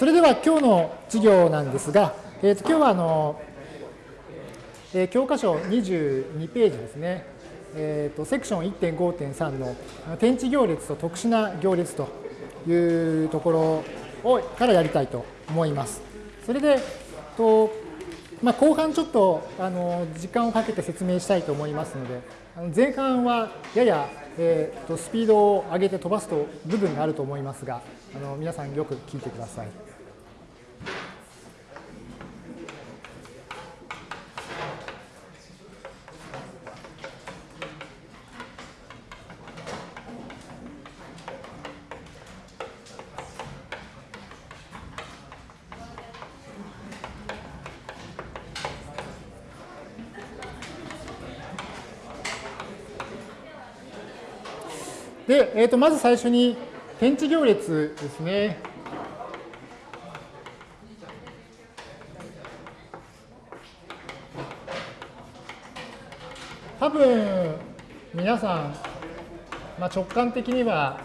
それでは今日の授業なんですが、えー、と今日はあの、えー、教科書22ページですね、えー、とセクション1.5.3の天地行列と特殊な行列というところをからやりたいと思います。それで、とまあ、後半ちょっとあの時間をかけて説明したいと思いますので、前半はやや、えー、とスピードを上げて飛ばすと部分があると思いますが、あの皆さんよく聞いてください。で、えー、とまず最初に天地行列ですね。多分皆さん、まあ、直感的には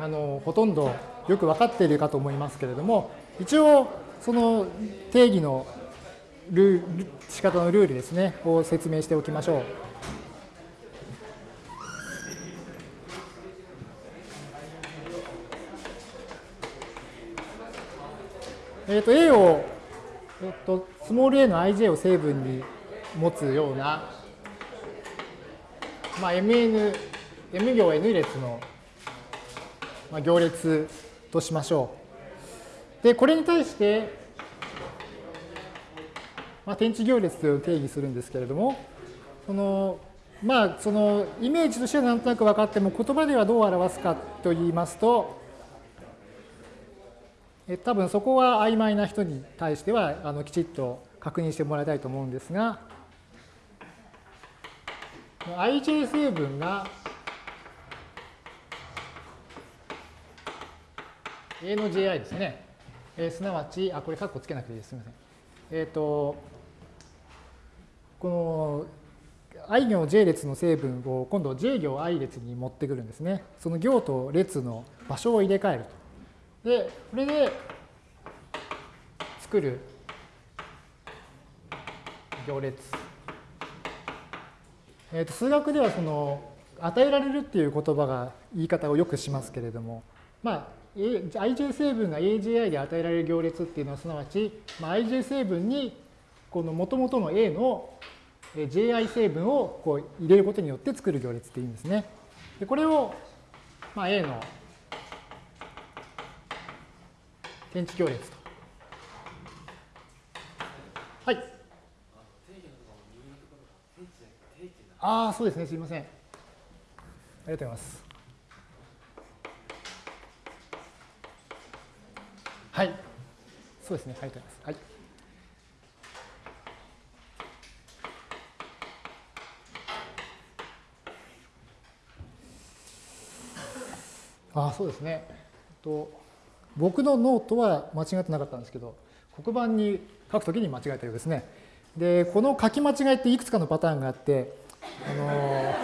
あのほとんどよく分かっているかと思いますけれども一応その定義のルール仕方のルールですねを説明しておきましょう。えっ、ー、と A を、えっ、ー、と、スモール a の ij を成分に持つような、まあ、mn、m 行 n 列の、まあ、行列としましょう。で、これに対して、まあ、天地行列という定義するんですけれども、その、まあ、そのイメージとしてはなんとなく分かっても、言葉ではどう表すかと言いますと、え多分そこは曖昧な人に対してはあのきちっと確認してもらいたいと思うんですが ij 成分が A の JI ですね。えー、すなわち、あ、これカッコつけなくていいです。すみません。えっ、ー、と、この i 行 j 列の成分を今度 j 行 i 列に持ってくるんですね。その行と列の場所を入れ替えると。で、これで作る行列。えー、と数学ではその与えられるっていう言葉が言い方をよくしますけれども、まあ、ij 成分が AJI で与えられる行列っていうのはすなわち、まあ、ij 成分にこの元々の A の ji 成分をこう入れることによって作る行列っていうんですね。でこれを、まあ、A の天地行列と。はい。ああ、そうですね。すみません。ありがとうございます。はい。そうですね。ありがとうございます。はい。ああ、そうですね。と僕のノートは間違ってなかったんですけど、黒板に書くときに間違えたようですね。で、この書き間違いっていくつかのパターンがあって、あの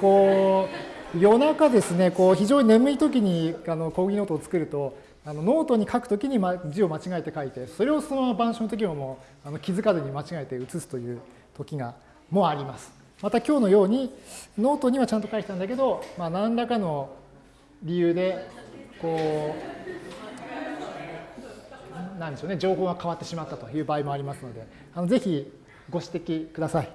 こう、夜中ですね、こう非常に眠いときにあの講義ノートを作ると、あのノートに書くときに字を間違えて書いて、それをそのまま板書のときももうあの気づかずに間違えて写すという時がもあります。また今日のように、ノートにはちゃんと書いてたんだけど、まあ、何らかの理由で、こう、なんでしょうね、情報が変わってしまったという場合もありますので、あのぜひご指摘ください。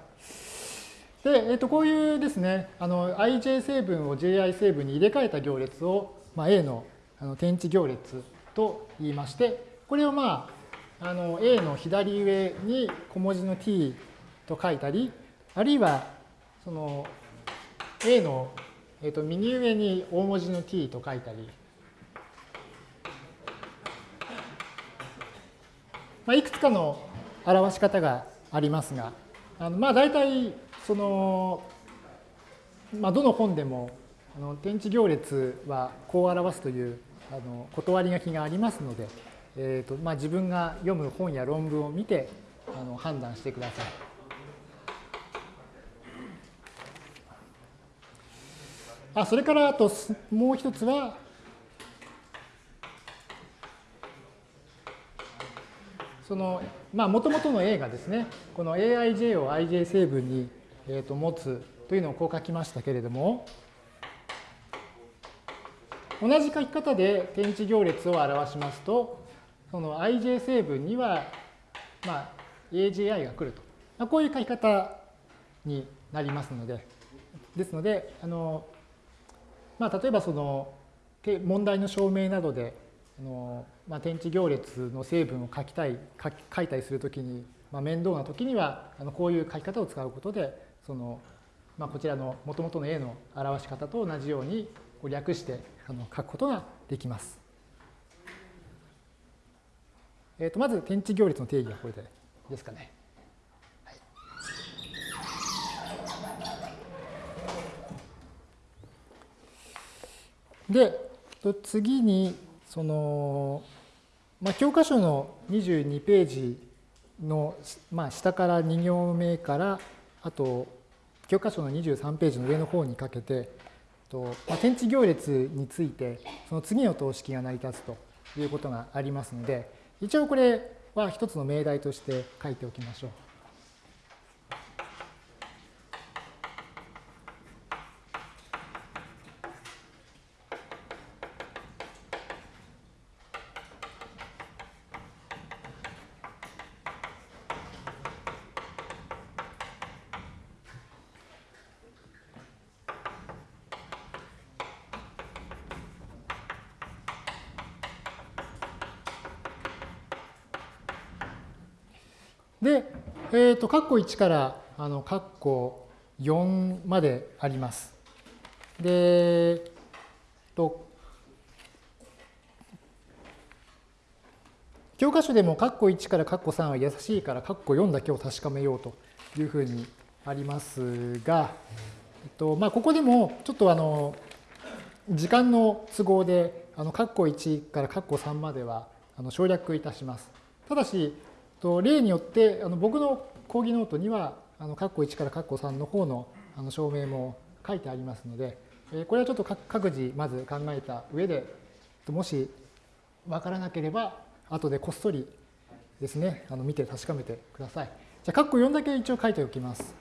で、えっと、こういうですね、ij 成分を ji 成分に入れ替えた行列を、まあ、A のあの天地行列と言いまして、これをまあ、あの A の左上に小文字の t と書いたり、あるいはその A の、えっと、右上に大文字の t と書いたり、まあ、いくつかの表し方がありますが、あのまあ大体その、まあ、どの本でもあの天地行列はこう表すというあの断り書きがありますので、えーとまあ、自分が読む本や論文を見てあの判断してください。あそれからあともう一つはその、まあ、もともとの A がですね、この aij を ij 成分に、えー、と持つというのをこう書きましたけれども、同じ書き方で点値行列を表しますと、その ij 成分には、まあ、AJI が来ると。まあ、こういう書き方になりますので、ですので、あのまあ、例えばその問題の証明などであの、まあ、点値行列の成分を書きたい書書いたりするときに、まあ、面倒なときにはあのこういう書き方を使うことでその、まあ、こちらのもともとの A の表し方と同じようにこう略してあの書くことができます。えー、とまず点値行列の定義はこれでですかね。で、次に、その、まあ、教科書の22ページの、まあ、下から2行目から、あと、教科書の23ページの上の方にかけて、とまあ、天地行列について、その次の等式が成り立つということがありますので、一応これは一つの命題として書いておきましょう。で、えっ、ー、と、括弧1から、あの、括弧4まであります。で、と、教科書でも括弧1から括弧3は優しいから括弧4だけを確かめようというふうにありますが、えっとまあ、ここでもちょっとあの時間の都合であの括弧1から括弧3まではあの省略いたします。ただし、と例によってあの僕の講義ノートにはあの括弧1から括弧3の方のあの証明も書いてありますので、えこれはちょっと各自まず考えた上でもし分からなければ後でこっそりですねあの見て確かめてください。じゃあ括弧4だけ一応書いておきます。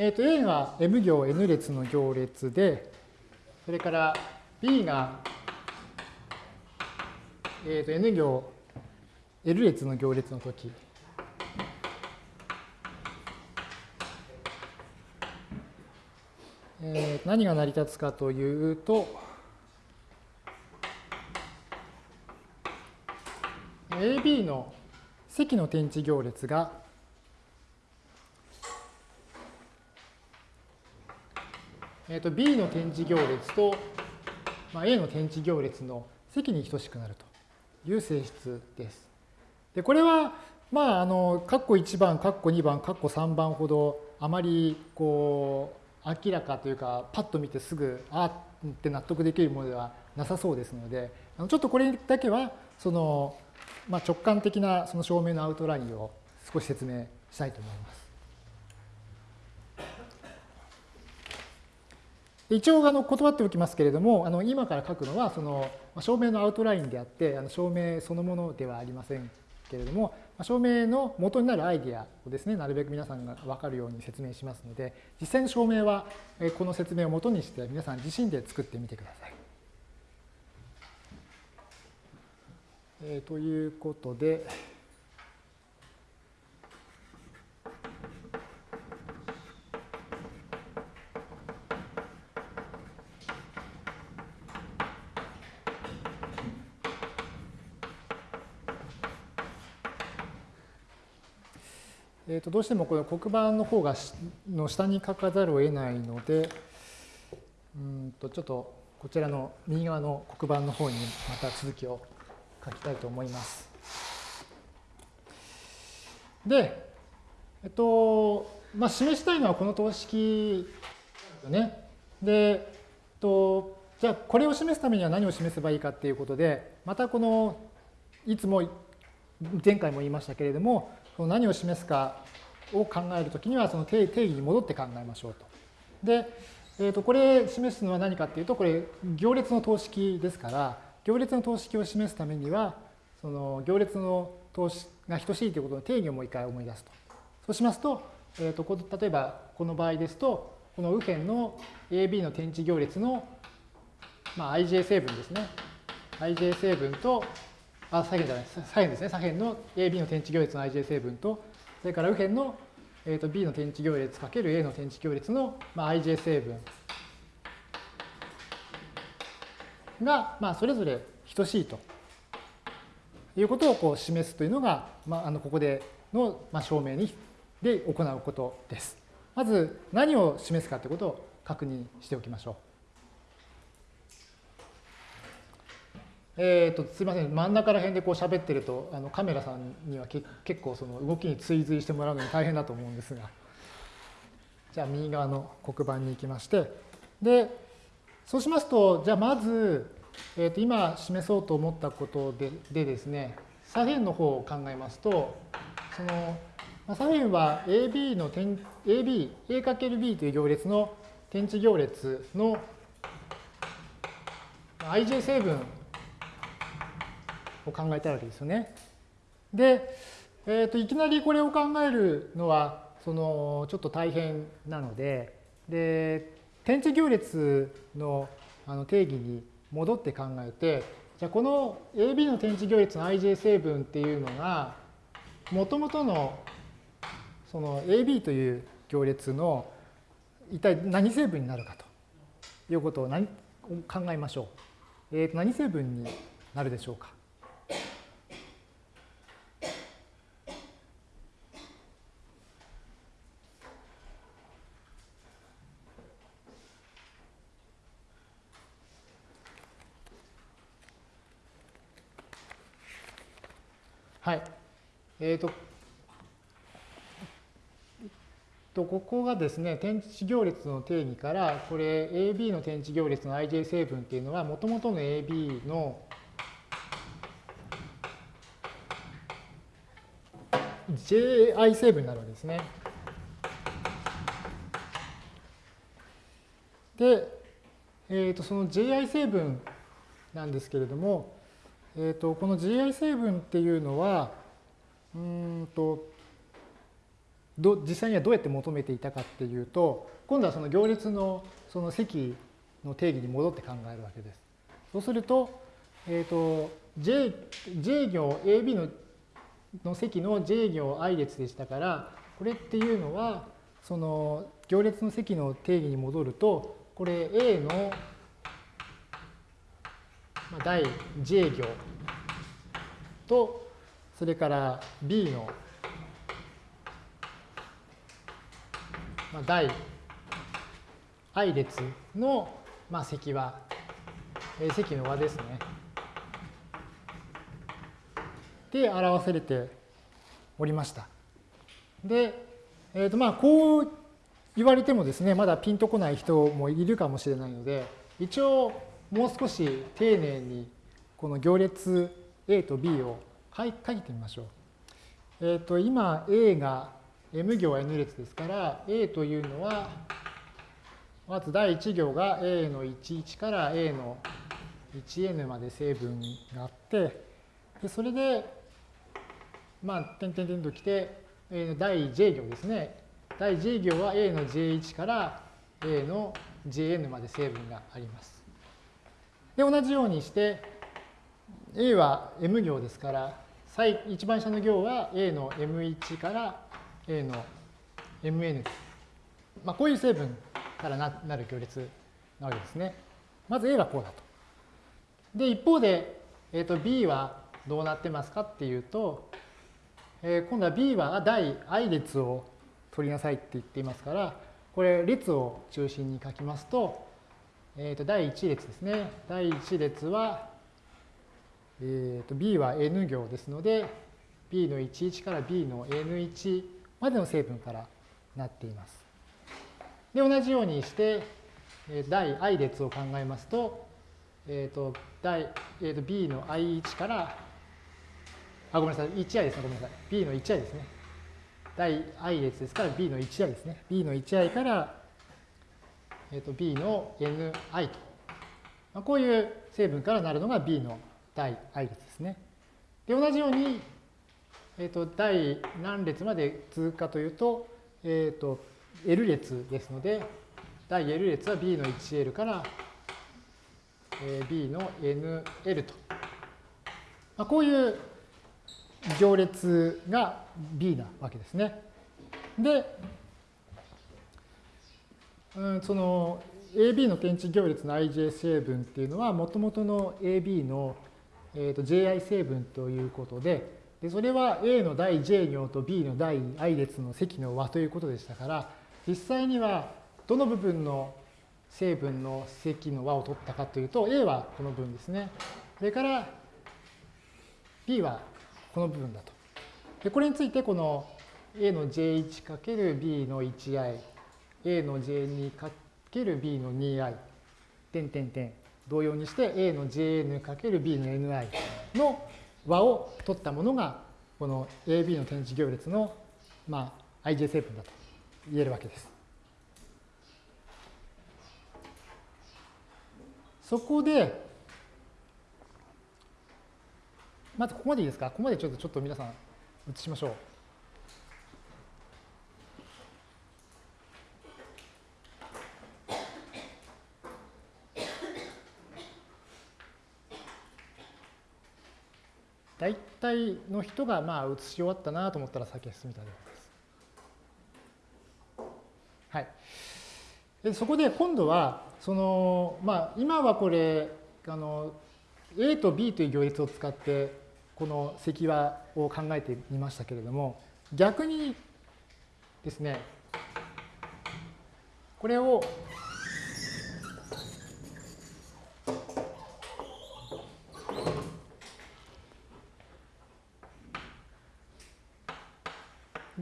えー、と A が M 行 N 列の行列で、それから B が、えー、と N 行 L 列の行列のとき、えー、何が成り立つかというと、AB の積の点値行列がえー、と B の点字行列と、まあ、A の点字行列の積に等しくなるという性質です。でこれは、まあ、あの、括弧1番、括弧2番、括弧3番ほど、あまり、こう、明らかというか、パッと見てすぐ、あって納得できるものではなさそうですので、ちょっとこれだけは、その、まあ、直感的なその証明のアウトラインを少し説明したいと思います。一応あの断っておきますけれども、あの今から書くのはその証明のアウトラインであって、あの証明そのものではありませんけれども、証明の元になるアイディアをですね、なるべく皆さんが分かるように説明しますので、実際の証明はこの説明を元にして皆さん自身で作ってみてください。えー、ということで、えー、とどうしてもこの黒板の方がの下に書かざるを得ないので、うんとちょっとこちらの右側の黒板の方にまた続きを書きたいと思います。で、えっと、まあ、示したいのはこの等式ですよね。で、えっと、じゃあこれを示すためには何を示せばいいかっていうことで、またこの、いつも前回も言いましたけれども、何を示すかを考えるときにはその定義に戻って考えましょうと。で、えー、とこれ示すのは何かっていうとこれ行列の等式ですから行列の等式を示すためにはその行列の等式が等しいということの定義をもう一回思い出すと。そうしますと,、えー、と例えばこの場合ですとこの右辺の AB の天地行列の、まあ、ij 成分ですね。ij 成分と、あ、左辺じゃない、左辺ですね。左辺の AB の天地行列の ij 成分と、それから右辺の、えー、と B の天地行列かける A の天地行列の、まあ、ij 成分が、まあ、それぞれ等しいということをこう示すというのが、まあ、あのここでの、まあ、証明にで行うことです。まず何を示すかということを確認しておきましょう。えーと、すみません真ん中ら辺でこう喋ってるとあのカメラさんにはけ結構その動きに追随してもらうのに大変だと思うんですが。じゃあ右側の黒板に行きまして。でそうしますとじゃあまず、えー、と今示そうと思ったことででですね左辺の方を考えますとその左辺は AB の点 AB、A×B という行列の点地行列の ij 成分を考えたいわけですよね。で、えー、といきなりこれを考えるのはそのちょっと大変なのでで点地行列のあの定義に戻って考えてじゃあこの AB の点地行列の ij 成分っていうのがもともとのその AB という行列の一体何成分になるかということを何考えましょう。えー、と何成分になるでしょうか。はい。えっ、ー、と、とここがですね、天地行列の定義から、これ AB の天地行列の ij 成分っていうのは、もともとの AB の ji 成分になるわけですね。で、えー、とその ji 成分なんですけれども、えー、とこの gi 成分っていうのは、うんとど実際にはどうやって求めていたかっていうと今度はその行列のその積の定義に戻って考えるわけです。そうすると,、えーと、J, J 行 AB のの積の J 行 i 列でしたからこれっていうのはその行列の積の定義に戻るとこれ A の第 J 行とそれから B のまあ、第 i 列の、まあ、積和、え積の和ですね。で表されておりました。で、えー、とまあこう言われてもですねまだピンとこない人もいるかもしれないので一応もう少し丁寧にこの行列 A と B を書いてみましょう。えっ、ー、と今 A が M 行 N 列ですから A というのはまず第1行が A の11から A の 1n まで成分があってでそれでまあ点々点ときて第 J 行ですね第 J 行は A の J1 から A の Jn まで成分があります。で同じようにして A は M 行ですから一番下の行は A の M1 から A の Mn まあ、こういう成分からななる行列なわけですね。まず A はこうだと。で、一方で、えー、と B はどうなってますかっていうと、えー、今度は B は第 i 列を取りなさいって言っていますから、これ列を中心に書きますと、えー、と第1列ですね。第1列は、えー、と B は N 行ですので、B の11から B の N1 までの成分からなっています。で、同じようにして、第 i 列を考えますと、えっ、ー、と、第、えー、と b の i1 から、あ、ごめんなさい、1i ですね、ごめんなさい。b の 1i ですね。第 i 列ですから b の 1i ですね。b の 1i から、えー、と b の ni と。まあ、こういう成分からなるのが b の第 i 列ですね。で、同じように、えっ、ー、と、第何列まで続くかというと、えっ、ー、と、L 列ですので、第 L 列は B の 1L から、B の NL と。まあ、こういう行列が B なわけですね。で、うん、その AB の点値行列の ij 成分っていうのは、もともとの AB の、えー、と ji 成分ということで、でそれは A の第 j 行と B の第 i 列の積の和ということでしたから、実際にはどの部分の成分の積の和を取ったかというと、A はこの部分ですね。それから B はこの部分だと。でこれについてこの A の J1×B の 1i、A の J2×B の 2i、点点点、同様にして A の Jn×B の ni の和を取ったものが、この AB の点示行列の、まあ、ij 成分だと言えるわけです。そこで、まずここまでいいですか？ここまでちょっとちょっと皆さん映しましょう。大体の人がまあ移し終わったなと思ったら先へ進みたいと思います。はい。でそこで今度は、その、まあ今はこれ、あの、A と B という行列を使ってこの積和を考えてみましたけれども、逆にですね、これを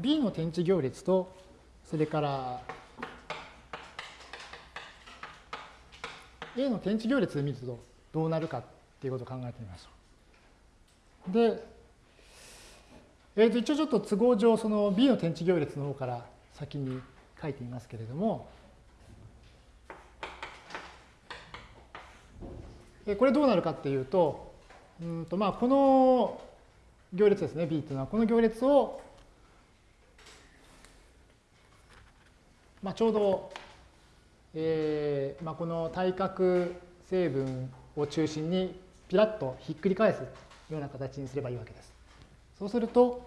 B の点値行列と、それから A の点値行列で見るとどうなるかっていうことを考えてみましょう。で、えー、と一応ちょっと都合上、その B の点値行列の方から先に書いてみますけれども、これどうなるかっていうと、うんとまあこの行列ですね、B っていうのは、この行列をまあ、ちょうど、えーまあ、この対角成分を中心にピラッとひっくり返すような形にすればいいわけです。そうすると、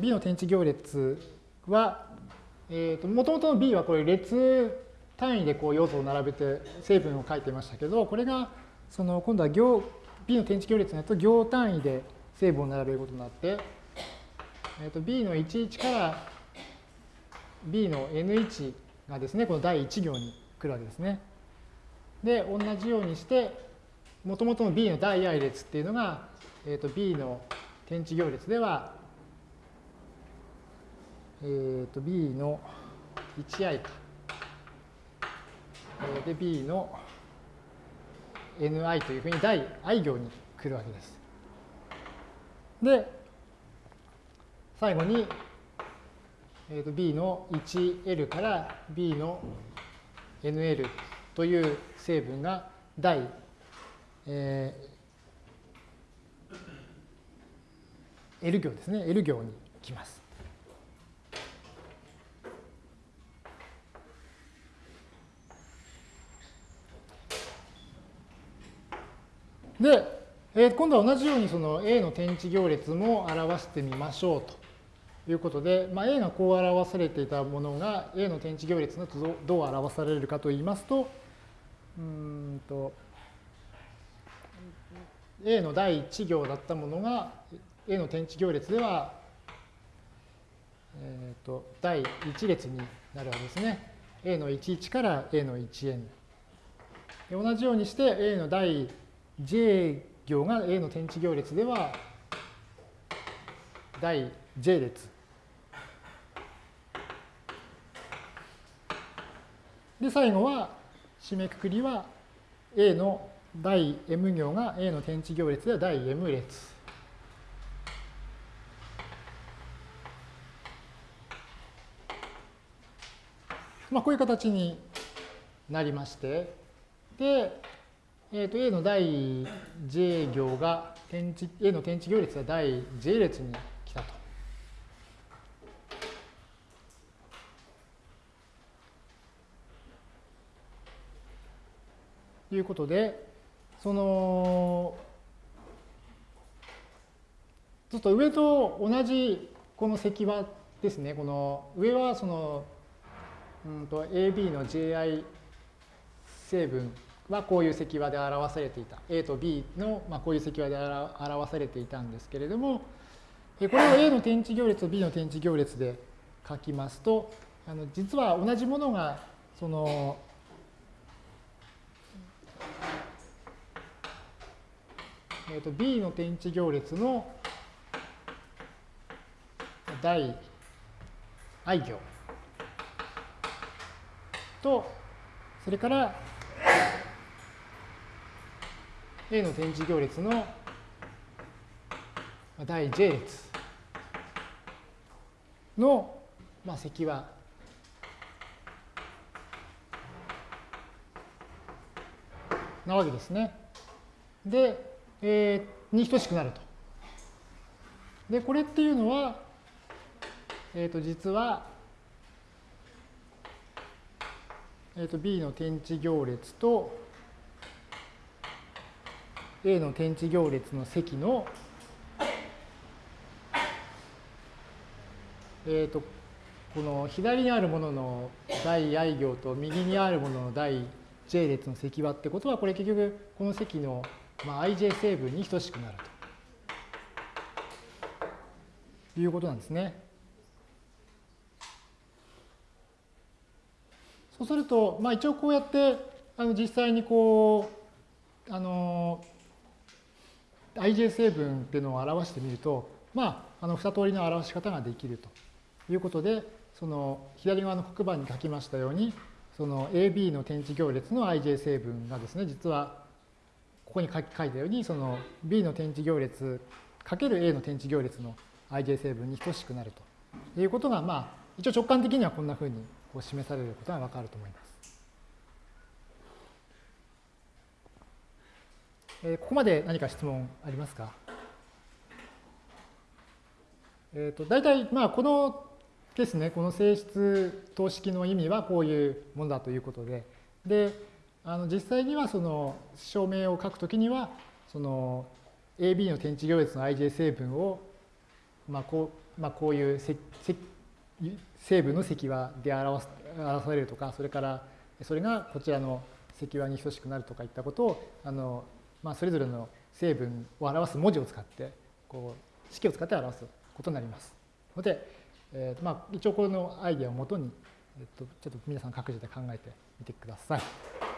B の点値行列は、えーと、もともとの B はこれ列単位でこう要素を並べて成分を書いてましたけど、これがその今度は行 B の点値行列になると行単位で成分を並べることになって、えーと、B の11から B の N1 がですね、この第1行に来るわけですね。で、同じようにして、もともとの B の第 i 列っていうのが、えー、と B の点値行列では、えー、と B の 1i か。で、B の ni というふうに第 i 行に来るわけです。で、最後にえー、と B の 1L から B の NL という成分が第、えー、L 行ですね。L 行に来ます。で、えー、今度は同じようにその A の点値行列も表してみましょうと。いうことで、まあ、A がこう表されていたものが A の点値行列のとどう表されるかといいますと、うんと A の第1行だったものが A の点値行列では、えー、と第1列になるわけですね。A の11から A の 1n。同じようにして A の第 j 行が A の点値行列では第 j 列で、最後は、締めくくりは A の第 M 行が A の点値行列で第 M 列。まあ、こういう形になりまして、で、えー、と A の第 J 行が、A の点値行列は第 J 列にいうことで、その、ちょっと上と同じこの積はですね、この上はその、うんと AB の JI 成分はこういう積和で表されていた。A と B の、まあ、こういう積和で表されていたんですけれども、これを A の点値行列と B の点値行列で書きますと、あの実は同じものが、その、えー、と B の点値行列の第 i 行と、それから A の点字行列の第 J 列の、まあ、積はなわけですね。で、えー、に等しくなると。で、これっていうのは、えっ、ー、と、実は、えっ、ー、と、B の点値行列と、A の点値行列の積の、えっ、と、この左にあるものの第 i 行と右にあるものの第 j 列の積和ってことは、これ結局この積の、まあ、ij 成分に等しくなるということなんですね。そうすると、まあ、一応こうやってあの実際にこうあの ij 成分っていうのを表してみると、まあ、あの二通りの表し方ができるということで、その左側の黒板に書きましたように、その AB の点値行列の ij 成分がですね、実はここに書いたように、その B の点値行列かける A の点値行列の ij 成分に等しくなるということが、まあ、一応直感的にはこんなふうにこう示されることがわかると思います。えー、ここまで何か質問ありますか？えっ、ー、と、大体、まあ、このですね、この性質等式の意味はこういうものだということで、で、あの実際にはその証明を書くときには、その AB の点値行列の ij 成分を、まあこうまあ、こういう成分の積和で表す表されるとか、それからそれがこちらの積和に等しくなるとかいったことをあのまあ、それぞれの成分を表す文字を使ってこう式を使って表すことになりますので、えーまあ、一応このアイデアをもとに、えっと、ちょっと皆さん各自で考えてみてください。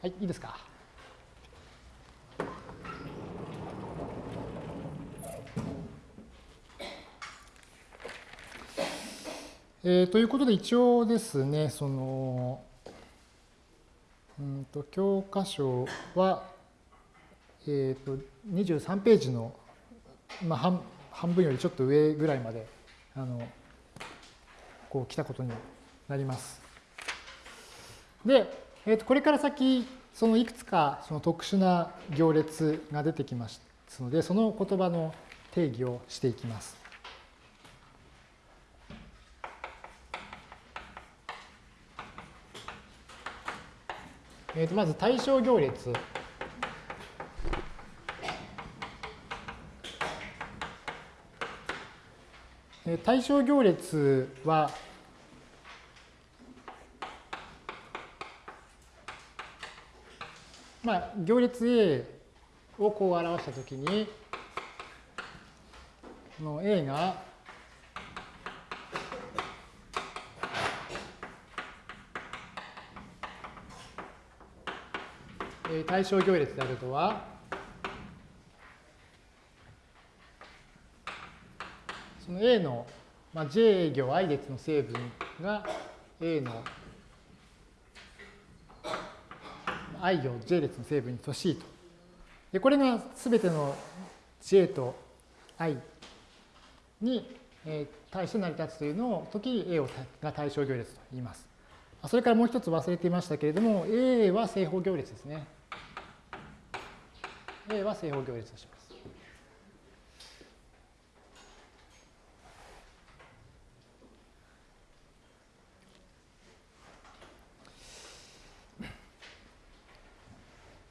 はい、いいですか？えー、ということで一応ですね、その、うんと教科書は、えー、と23ページの、まあ、半半分よりちょっと上ぐらいまであのこう来たことになります。で、えー、とこれから先そのいくつかその特殊な行列が出てきますのでその言葉の定義をしていきます。えー、とまず対象行列。対象行列は、まあ、行列 A をこう表したときに、この A が対象行列であるとは、その A の、まあ、J 行 i 列の成分が A の i 行 J 列の成分に等しいと。で、これがすべての J と i に対して成り立つというのを時 A をが対象行列と言います。それからもう一つ忘れていましたけれども、A は正方行列ですね。A は正方行列とします。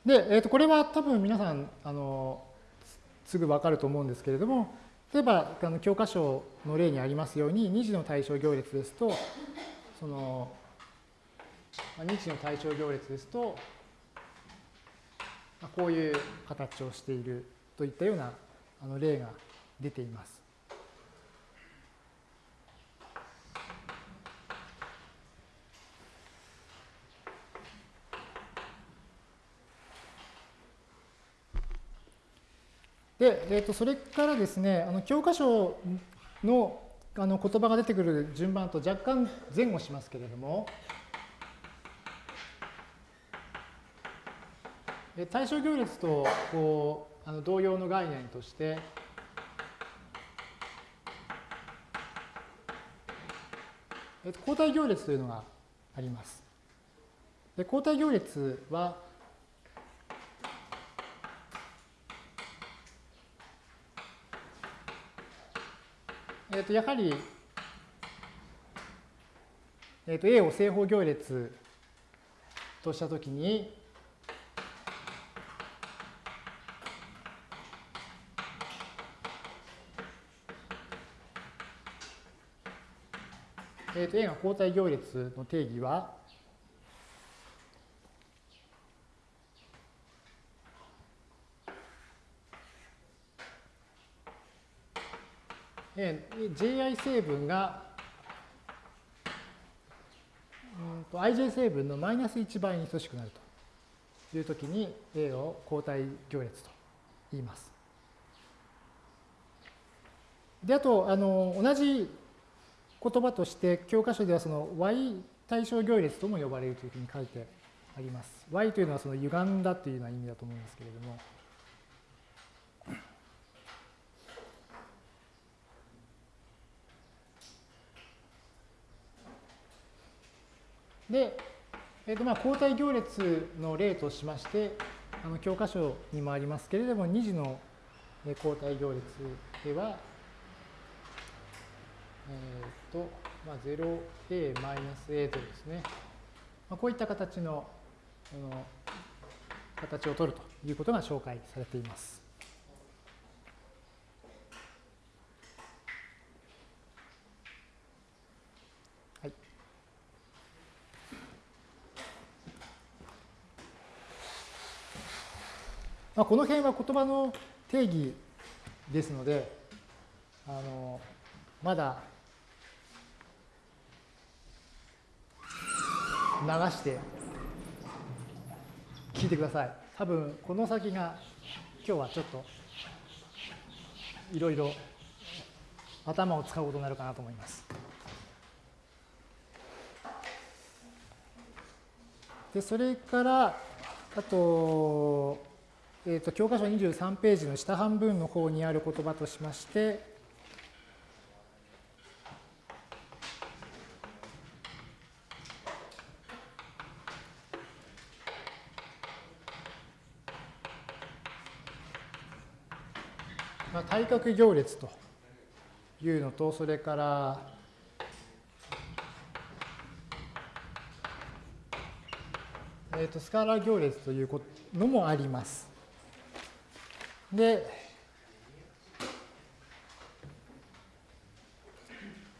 で、えー、とこれは多分皆さんあのすぐ分かると思うんですけれども例えばあの教科書の例にありますように2次の対象行列ですとその2次の対象行列ですとこういう形をしているといったようなあの例が出ています。で、えー、とそれからですね、あの教科書のあの言葉が出てくる順番と若干前後しますけれども、対象行列とこうあの同様の概念として、交代行列というのがあります。で交代行列は、えー、とやはり、えー、と A を正方行列としたときに、えー、と A が交代行列の定義は、ji 成分が、うんと ij 成分のマイナス1倍に等しくなるというときに A を交代行列と言います。で、あと、あの、同じ言葉として教科書ではその y 対象行列とも呼ばれるというふうに書いてあります。y というのはその歪んだというような意味だと思うんですけれども。で、えーとまあ、交代行列の例としまして、あの教科書にもありますけれども、2次の交代行列では、えっ、ー、と、まあ、0a-a とですね、まあ、こういった形のあの形を取るということが紹介されています。まあ、この辺は言葉の定義ですので、あのまだ流して聞いてください。多分この先が今日はちょっといろいろ頭を使うことになるかなと思います。でそれからあと,、えーと、教科書23ページの下半分の方にある言葉としましてまあ対角行列というのと、それから、えー、とスカラー行列というのもあります。で、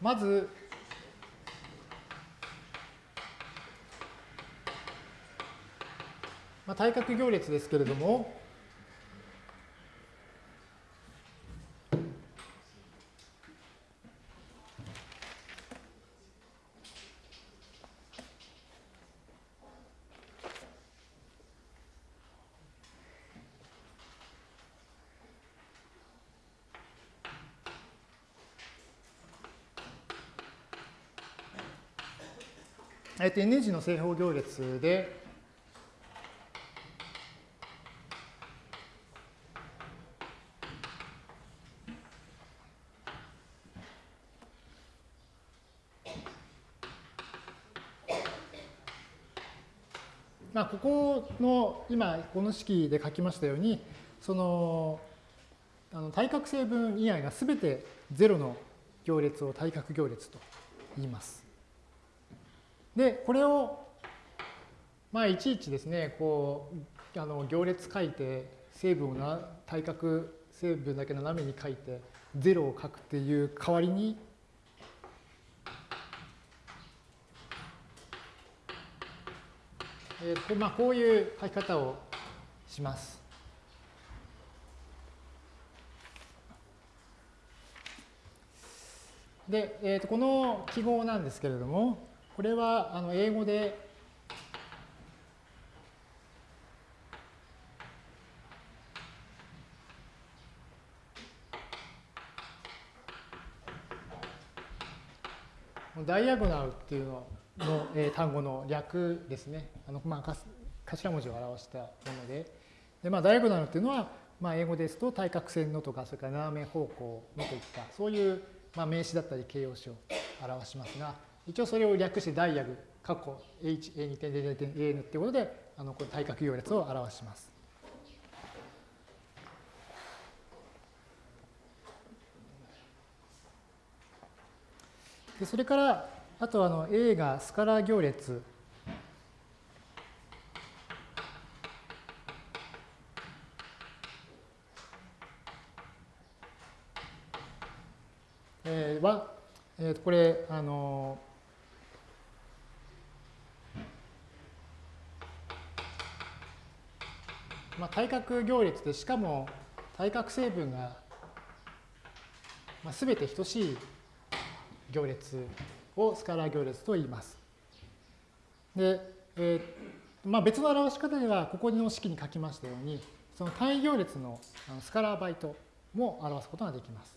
まず、まあ、対角行列ですけれども、えっと、N 字の正方行列で、まあ、ここの今この式で書きましたようにそのあの対角成分以外が全て0の行列を対角行列と言います。で、これを、まあ、いちいちですね、こう、あの行列書いて、成分をな対角成分だけ斜めに書いて、0を書くっていう代わりに、えーまあ、こういう書き方をします。で、えー、とこの記号なんですけれども、これはあの英語でダイアゴナルっていうのの、え、単語の略ですね。あのまあ、頭文字を表したもので。でまあ、ダイアゴナルっていうのは、まあ、英語ですと対角線のとか、それから斜め方向のといった、そういうまあ、名詞だったり形容詞を表しますが、一応それを略してダイアグ、括弧 h, a 2点0点 a n っていうことで、あのこれ対角行列を表します。でそれから、あとあの A がスカラー行列えー、は、えー、とこれ、あのまあ、対角行列でしかも対角成分が、ま、全て等しい行列をスカラー行列と言います。で、えーまあ、別の表し方ではここの式に書きましたようにその単位行列のスカラーバイトも表すことができます。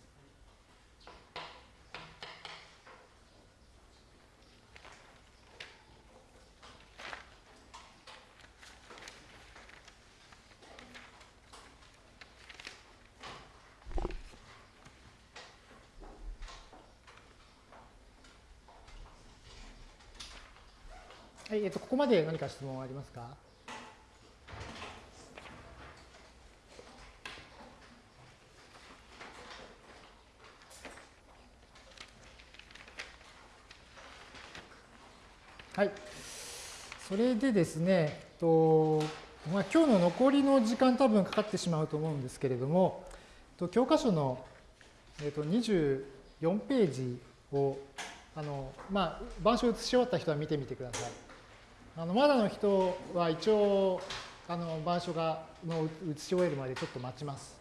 っと、ここまで何か質問ありますか？はい。それでですね、とまあ、今日の残りの時間多分かかってしまうと思うんですけれども、と教科書の、えっと、24ページをあの、まあ、板書を写し終わった人は見てみてください。あのまだの人は一応あの板書がの写し終えるまでちょっと待ちます。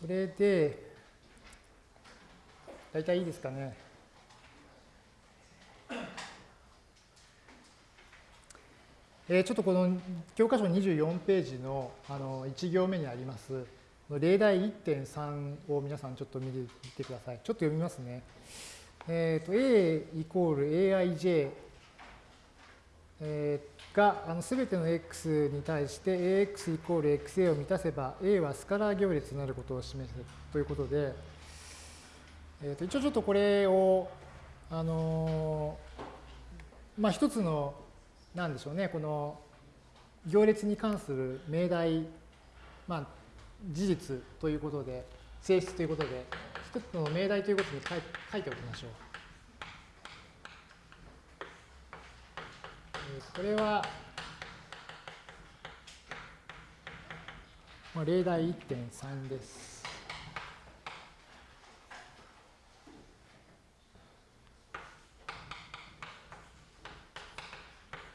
そで、大体いいですかね。えー、ちょっとこの教科書24ページのあの1行目にあります例題1.3を皆さんちょっと見てみてください。ちょっと読みますね。えっ、ー、と A イコール aij、えー、があの全ての x に対して ax イコール xa を満たせば a はスカラー行列になることを示すということで、えー、と一応ちょっとこれをあのまあ一つのなんでしょうねこの行列に関する命題まあ事実ということで性質ということで一つの命題ということに書いておきましょう。これは、まあ、例題1.3です。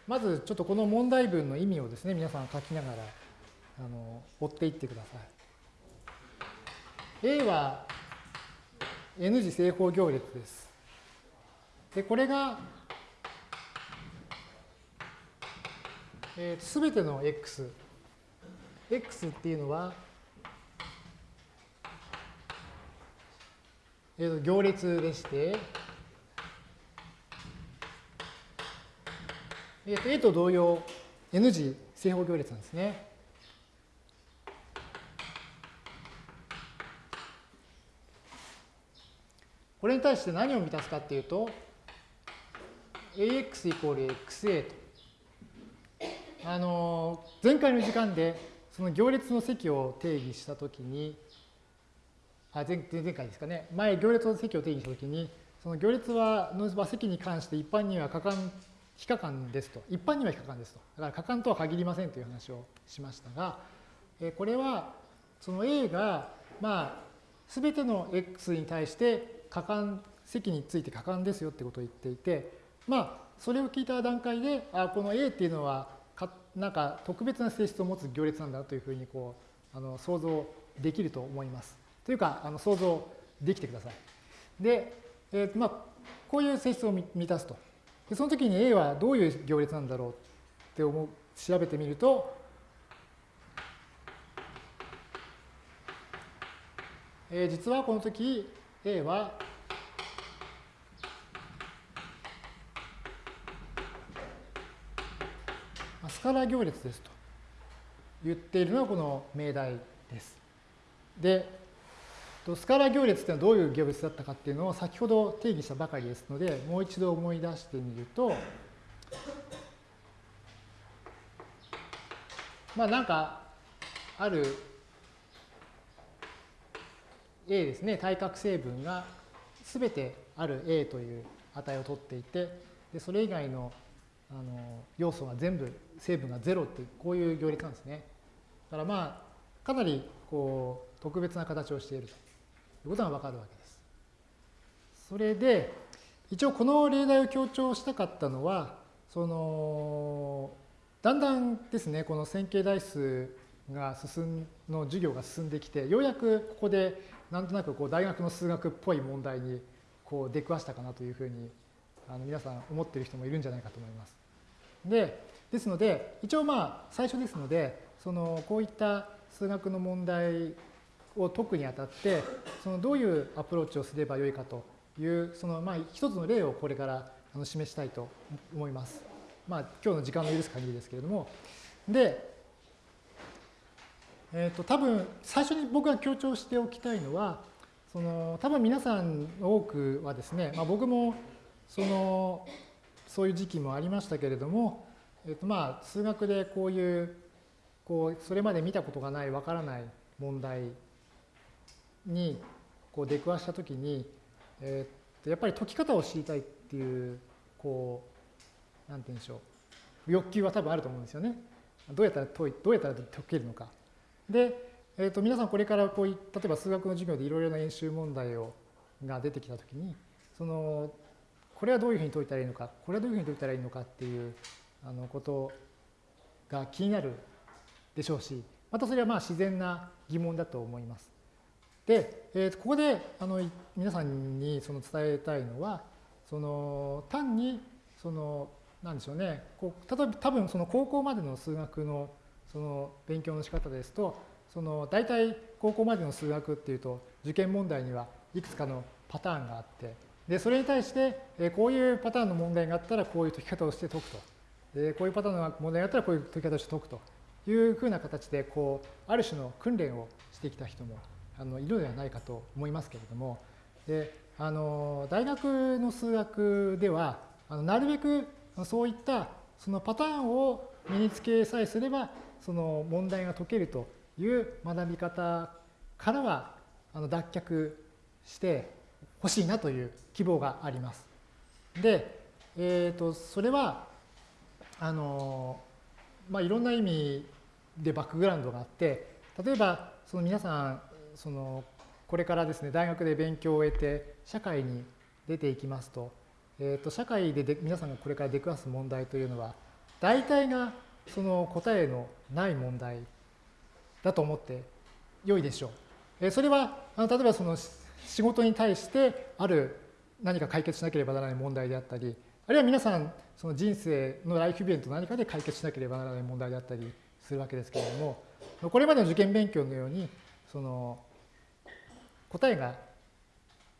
まずちょっとこの問題文の意味をですね、皆さん書きながらあの追っていってください。A は N 次正方行列です。で、これがえー、全ての x、x っていうのは、えー、行列でして、えー、と A と同様 N 次正方行列なんですね。これに対して何を満たすかっていうと ax イコール xa と。あの前回の時間でその行列の積を定義したときにあ前前回ですかね。前行列の積を定義したときにその行列はの積に関して一般には可感非可感ですと。一般には非可感ですと。だから可感とは限りませんという話をしましたがえこれはその A がまあ全ての X に対して可感積について可感ですよってことを言っていてまあそれを聞いた段階であこの A っていうのはなんか特別な性質を持つ行列なんだというふうにこうあの想像できると思います。というかあの想像できてください。で、えー、まあこういう性質を満たすと。でその時に A はどういう行列なんだろうって思う調べてみると、えー、実はこの時 A はスカラ行列ですと言っているのはこの命題です。で、スカラ行列っていうのはどういう行列だったかっていうのを先ほど定義したばかりですので、もう一度思い出してみると、まあなんかある A ですね、対角成分が全てある A という値を取っていて、でそれ以外のあの要素が全部成分が0ってこういう行列なんですね。だからまあかなりこう特別な形をしているということがわかるわけです。それで一応この例題を強調したかったのはそのだんだんですねこの線形代数が進んの授業が進んできてようやくここでなんとなくこう大学の数学っぽい問題にこう出くわしたかなというふうにあの皆さん思ってる人もいるんじゃないかと思います。で、ですので、一応まあ最初ですので、そのこういった数学の問題を解くにあたって、そのどういうアプローチをすればよいかという、そのまあ一つの例をこれからあの示したいと思います。まあ今日の時間の許す限りですけれども。で、えっ、ー、と多分最初に僕が強調しておきたいのは、その多分皆さんの多くはですね、まあ、僕もそのそういう時期もありましたけれども、えっと、まあ数学でこういうこうそれまで見たことがないわからない問題にこう出くわしたときに、えっとやっぱり解き方を知りたいっていうこうなんて言うんでしょう欲求は多分あると思うんですよね。どうやったら解いどうやったら解けるのか。で、えっと皆さんこれからこう例えば数学の授業でいろいろな演習問題をが出てきたときにそのこれはどういうふうに解いたらいいのか、これはどういうふうに解いたらいいのかっていうあのことが気になるでしょうし、またそれはまあ自然な疑問だと思います。で、えー、ここであの皆さんにその伝えたいのは、その単にそのなんでしょうね、こう例えば多分その高校までの数学のその勉強の仕方ですと、その大体高校までの数学っていうと受験問題にはいくつかのパターンがあってで、それに対して、えこういうパターンの問題があったらこういう解き方をして解くと。でこういうパターンの問題があったらこういう解き方をして解くというふうな形で、こう、ある種の訓練をしてきた人もあのいるのではないかと思いますけれども、であの大学の数学では、あのなるべくそういったそのパターンを身につけさえすれば、その問題が解けるという学び方からはあの脱却して、欲しいなという希望があります。で、えー、とそれはあの、まあ、いろんな意味でバックグラウンドがあって例えばその皆さんそのこれからですね大学で勉強を終えて社会に出ていきますと,、えー、と社会でで皆さんがこれから出くわす問題というのは大体がその答えのない問題だと思って良いでしょう。えそれはあの例えばその仕事に対してある何か解決しなければならない問題であったり、あるいは皆さんその人生のライフイベント何かで解決しなければならない問題であったりするわけですけれどもこれまでの受験勉強のようにその答えが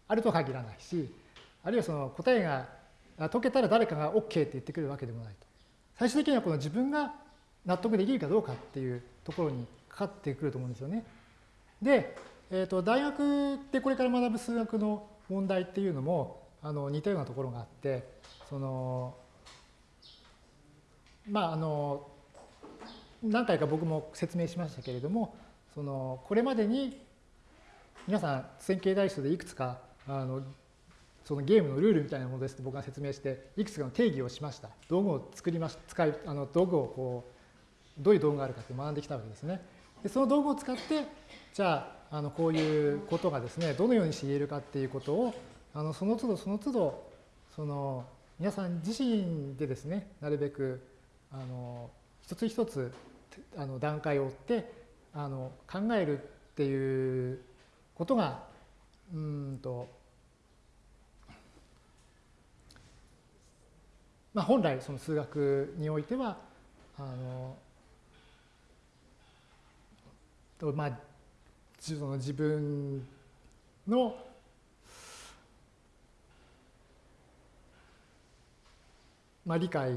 あるとは限らないしあるいはその答えが解けたら誰かが OK って言ってくるわけでもないと最終的にはこの自分が納得できるかどうかっていうところにかかってくると思うんですよね。で、えー、と大学でこれから学ぶ数学の問題っていうのもあの似たようなところがあってそのまああの何回か僕も説明しましたけれどもそのこれまでに皆さん線形代数でいくつかあのそのゲームのルールみたいなものですと僕が説明していくつかの定義をしました道具を作りまし使いあの道具をこうどういう道具があるかって学んできたわけですね。でその道具を使ってじゃああのこういうことがですねどのようにして言えるかっていうことをあのその都度その都度その皆さん自身でですねなるべくあの一つ一つあの段階を追ってあの考えるっていうことがうんとまあ、本来その数学においてはあのまあその自分のまあ、理解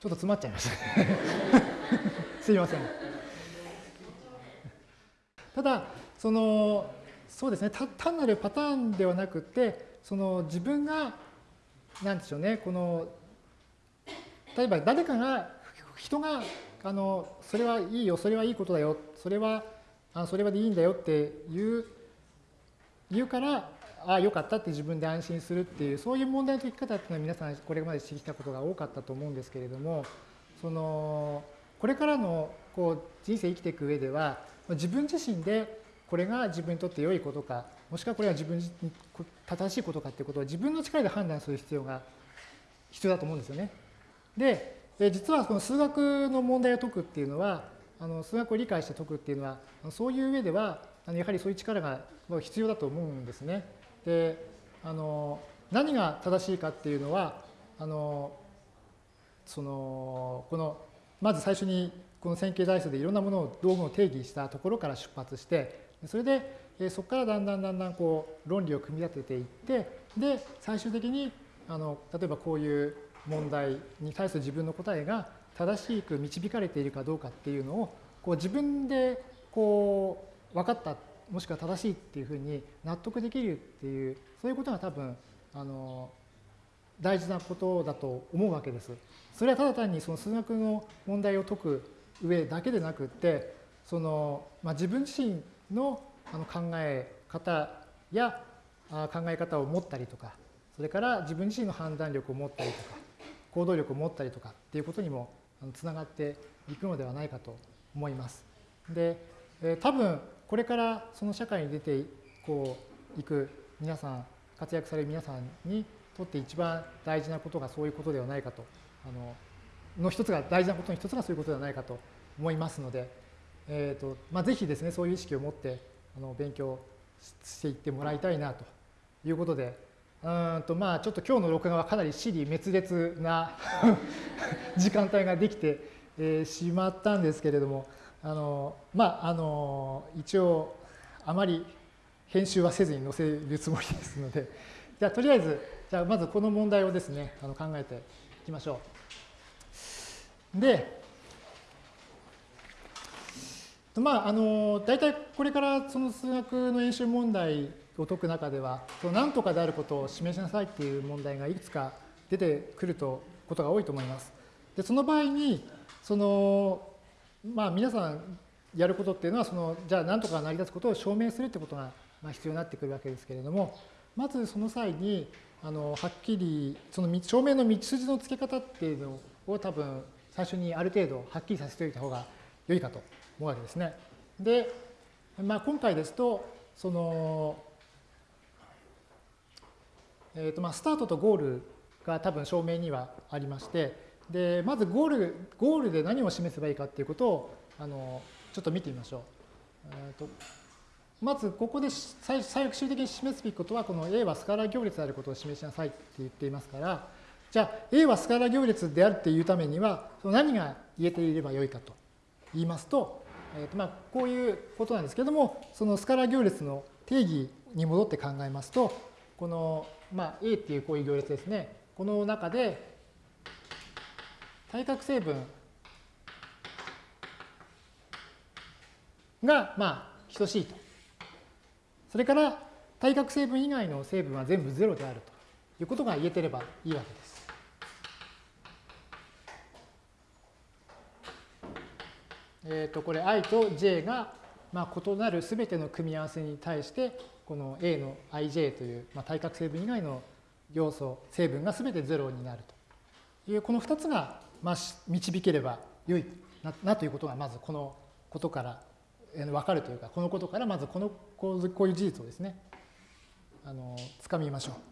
ちょっと詰まっちゃいました すいません。ただ、その、そうですね、単なるパターンではなくて、その自分が、なんでしょうね、この、例えば誰かが、人が、あの、それはいいよ、それはいいことだよ、それは、あそれはでいいんだよって言う、言うから、ああ、よかったって自分で安心するっていう、そういう問題の解き方っていうのは皆さんこれまでしてきたことが多かったと思うんですけれども、その、これからのこう人生生きていく上では、自分自身でこれが自分にとって良いことか、もしくはこれは自分に正しいことかっていうことを自分の力で判断する必要が必要だと思うんですよね。で、実はこの数学の問題を解くっていうのは、あの数学を理解して解くっていうのは、そういう上では、やはりそういう力が必要だと思うんですね。であの何が正しいかっていうのはあのそのこのまず最初にこの線形代数でいろんなものを道具を定義したところから出発してそれでそこからだんだんだんだんこう論理を組み立てていってで最終的にあの例えばこういう問題に対する自分の答えが正しく導かれているかどうかっていうのをこう自分でこう分かったもしくは正しいっていうふうに納得できるっていうそういうことが多分あの大事なことだと思うわけです。それはただ単にその数学の問題を解く上だけでなくってその、まあ、自分自身のあの考え方や考え方を持ったりとかそれから自分自身の判断力を持ったりとか行動力を持ったりとかっていうことにもつながっていくのではないかと思います。でえ多分これからその社会に出てこういく皆さん活躍される皆さんにとって一番大事なことがそういうことではないかとあのの一つが大事なことの一つがそういうことではないかと思いますので、えーとまあ、ぜひですねそういう意識を持ってあの勉強していってもらいたいなということでうんとまあちょっと今日の録画はかなり死に滅裂な 時間帯ができて、えー、しまったんですけれどもあのまああの一応あまり編集はせずに載せるつもりですのでじゃあとりあえずじゃあまずこの問題をですねあの考えていきましょう。でまああの大体これからその数学の演習問題を解く中では何とかであることを示しなさいっていう問題がいくつか出てくるとことが多いと思います。でその場合にそのまあ皆さんやることっていうのはそのじゃあ何とか成り立つことを証明するってことが必要になってくるわけですけれどもまずその際にあのはっきりその証明の道筋のつけ方っていうのを多分最初にある程度はっきりさせておいた方が良いかと思うわけですね。で、まあ、今回ですとその、えーとまあ、スタートとゴールが多分証明にはありまして、で、まずゴール、ゴールで何を示せばいいかっていうことを、あの、ちょっと見てみましょう。えーとまずここで最最終的に示すべきことは、この A はスカラー行列であることを示しなさいって言っていますから、じゃあ A はスカラ行列であるっていうためには、その何が言えていればよいかと言いますと、えーとまあ、こういうことなんですけれども、そのスカラ行列の定義に戻って考えますと、この、まあ、A っていうこういう行列ですね。この中で対角成分が、まあ、等しいと。それから対角成分以外の成分は全部0であるということが言えてればいいわけです。え、ー、と、これ i と j が、まあ、異なるすべての組み合わせに対して、この a の ij という、まあ、対角成分以外の要素、成分がすべて0になるという、この2つが、まあ、導ければ良いななということが、まずこのことから分かるというか、このことからまずこのこうこういう事実をですね、あのつかみましょう。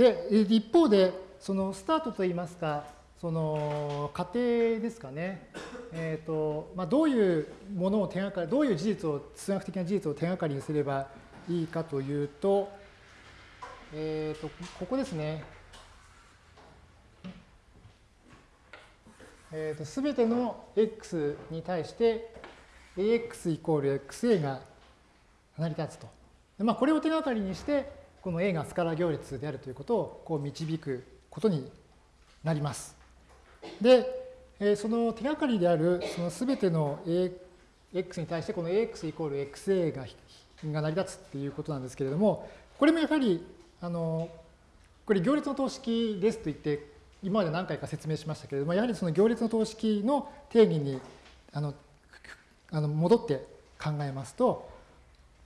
で、一方で、そのスタートといいますか、その過程ですかね、えーとまあ、どういうものを手がかり、どういう事実を、数学的な事実を手がかりにすればいいかというと、えーと、ここですね。えーと、すべての x に対して ax イコール xa が成り立つと。まあ、これを手がかりにして、この a がスカラ行列であるということをこう導くことになります。で、えその手がかりであるその全ての AX に対してこの AX イコール XA がが成り立つっていうことなんですけれども、これもやはり、あの、これ行列の等式ですと言って、今まで何回か説明しましたけれども、やはりその行列の等式の定義にあのあの戻って考えますと、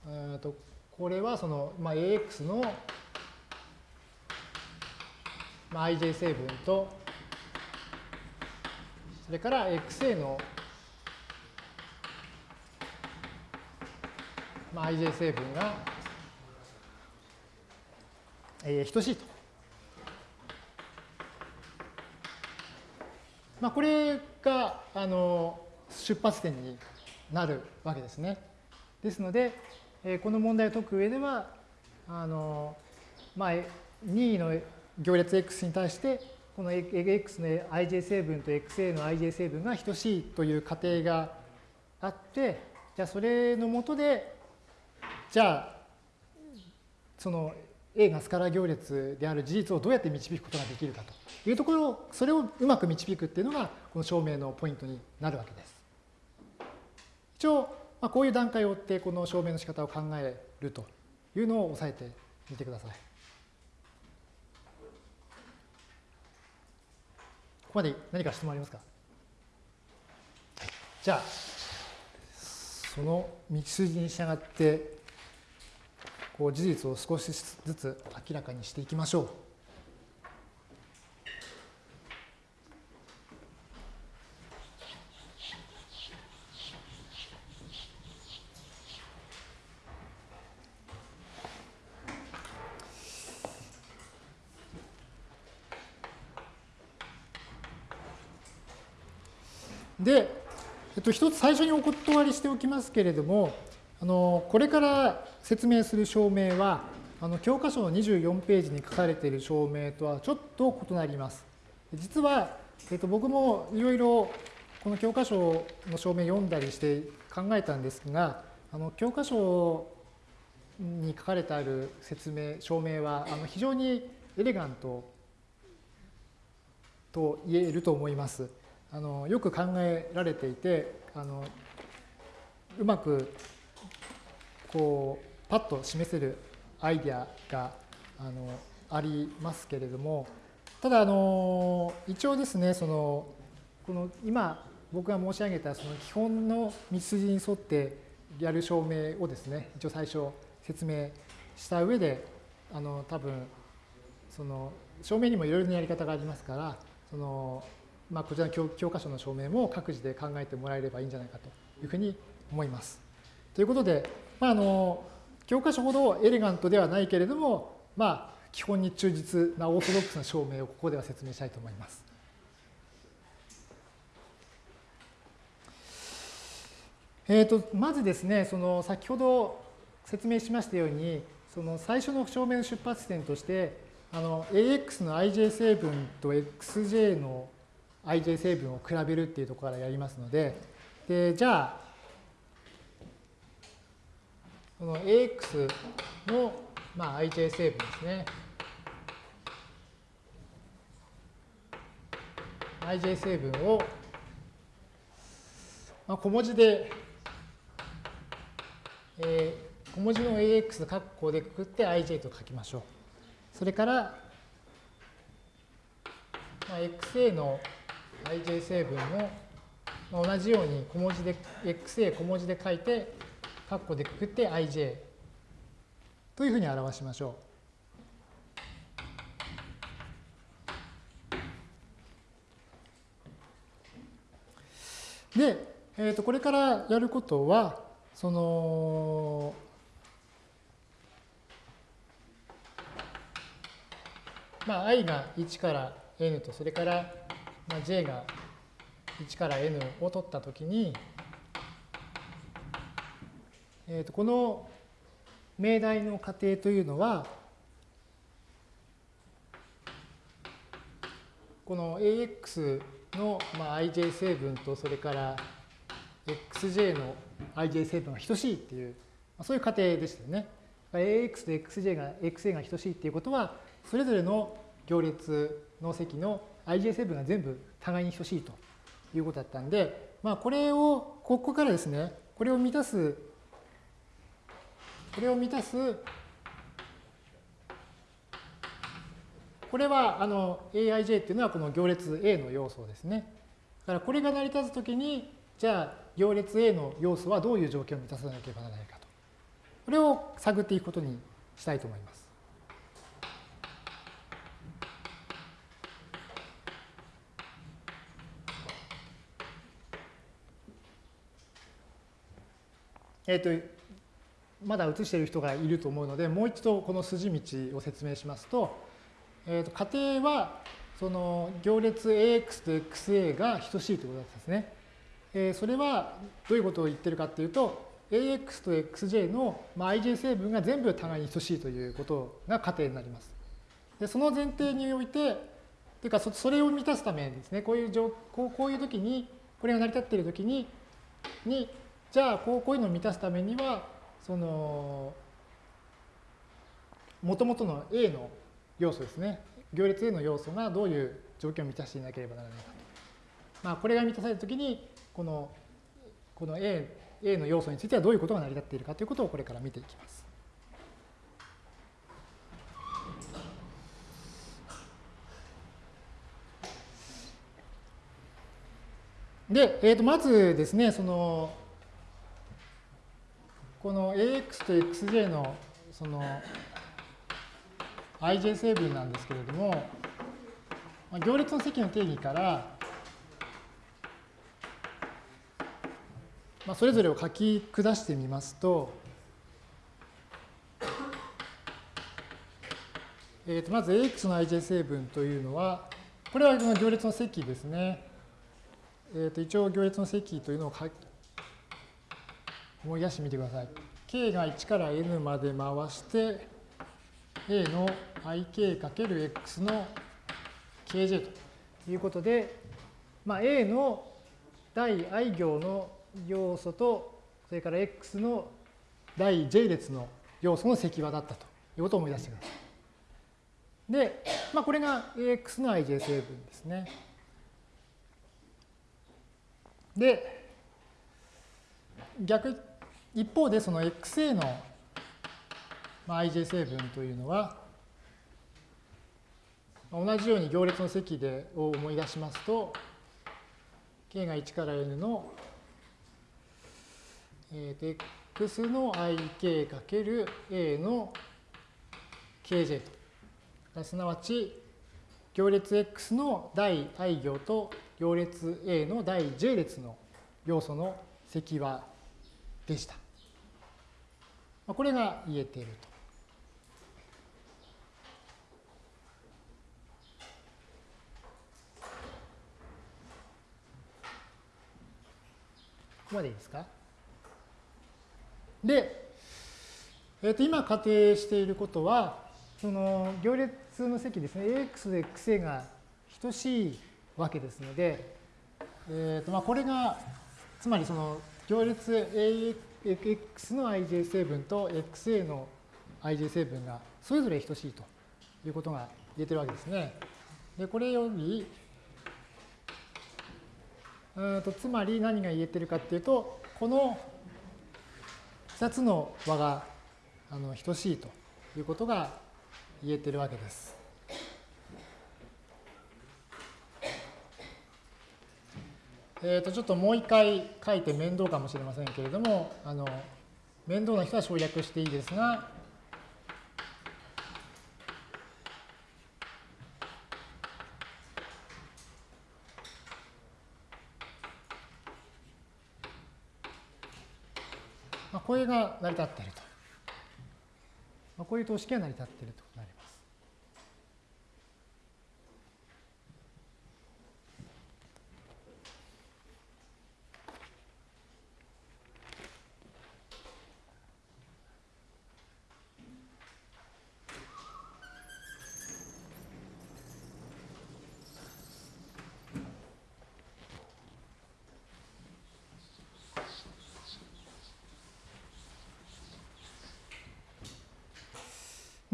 えとこれはその、まあ、AX の、まあ、ij 成分とそれから xa の、まあ、ij 成分が、えー、等しいと。まあ、これがあの出発点になるわけですね。ですので、え、この問題を解く上では、あのまあ、2位の行列 x に対してこの x の ij 成分と xa の ij 成分が等しいという仮定があって、じゃあそれのもとで、じゃあ、その A がスカラ行列である事実をどうやって導くことができるかというところを、それをうまく導くっていうのが、この証明のポイントになるわけです。一応、まあ、こういう段階を追って、この証明の仕方を考えるというのを押さえてみてください。ここまで何か質問ありますか？じゃあ、その道筋に従って、こう事実を少しずつ明らかにしていきましょう。で、えっと、一つ最初にお断りしておきますけれども、あのこれから説明する証明は、あの教科書の24ページに書かれている証明とはちょっと異なります。実は、えっと、僕もいろいろこの教科書の証明読んだりして考えたんですが、あの教科書に書かれてある説明、証明はあの非常にエレガントと言えると思います。あのよく考えられていてあのうまくこうパッと示せるアイデアがあのありますけれどもただあの一応ですねそのこの今僕が申し上げたその基本の道筋に沿ってやる証明をですね一応最初説明した上であの多分その証明にもいろいろなやり方がありますからその、まあ、こちらの教教科書の証明も各自で考えてもらえればいいんじゃないかというふうに思います。ということで、まあ、あの教科書ほどエレガントではないけれども、まあ、基本に忠実なオーソドックスな証明をここでは説明したいと思います。えーと、まずですね、その先ほど説明しましたように、その最初の証明の出発点として、あの AX の ij 成分と XJ の ij 成分を比べるっていうところからやりますので、でじゃあ、この AX の、まあ、ij 成分ですね。ij 成分を、まあ、小文字でえー、小文字の ax 括弧でくくって ij と書きましょう。それから、まあ、xa の ij 成分も同じように小文字で xa 小文字で書いて括弧でくくって ij というふうに表しましょう。で、えー、とこれからやることは、その、まあ、i が1から n と、それから、まあ、j が1から n を取ったときに、えー、とこの命題の過程というのは、この ax の、まあ、ij 成分と、それから xj の ij 成分が等しいっていう、まあそういう仮定でしたよね。ax と xj が xa が等しいっていうことは、それぞれの行列の積の ij 成分が全部互いに等しいということだったんで、まあ、これを、ここからですね、これを満たす、これを満たす、これはあの aij っていうのはこの行列 A の要素ですね。だからこれが成り立つときに、じゃあ行列 A の要素はどういう条件を満たさなければならないかと。これを探っていくことにしたいと思います。えっ、ー、と、まだ写している人がいると思うので、もう一度この筋道を説明しますと、えー、と仮定はその行列 AX と XA が等しいということですね。えそれはどういうことを言ってるかっていうと、AX と XJ の ij 成分が全部互いに等しいということが仮定になります。でその前提において、というかそれを満たすためですね、こういうこうこういう時に、これが成り立っている時に、にじゃあこうこういうのを満たすためには、その、もともとの A の要素ですね、行列 A の要素がどういう条件を満たしていなければならないかと。まあ、これが満たされたときに、このこの A, A の要素についてはどういうことが成り立っているかということをこれから見ていきます。で、えー、とまずですね、そのこの AX と XJ のその ij 成分なんですけれども、行列の積の定義からまあ、それぞれを書き下してみますと、えー、とまず AX の ij 成分というのは、これはこの行列の積ですね。えー、と一応行列の積というのを思い出してみてください。k が1から n まで回して、a の ik×x の kj ということで、まあ、a の第 i 行の要素と、それから x の第 j 列の要素の積和だったということを思い出してください。で、まあ、これが ax の ij 成分ですね。で、逆、一方でその xa の ij 成分というのは、同じように行列の積でを思い出しますと、k が1から n のえー、x の ik かける a の kj と。すなわち、行列 X の第 i 行と行列 A の第 j 列の要素の積和でした。これが言えていると。ここまでいいですか？で、えー、と今仮定していることは、その行列の積ですね、AX で XA が等しいわけですので、えーとまあ、これが、つまりその行列 AX x の ij 成分と XA の ij 成分がそれぞれ等しいということが言えてるわけですね。で、これより、うんとつまり何が言えてるかっていうと、この2つの和があの等しいということが言えてるわけです。えー、とちょっともう一回書いて面倒かもしれませんけれども、あの面倒な人は省略していいですが、まあこれが成り立っていると。まあ、こういう等式が成り立っているとなります。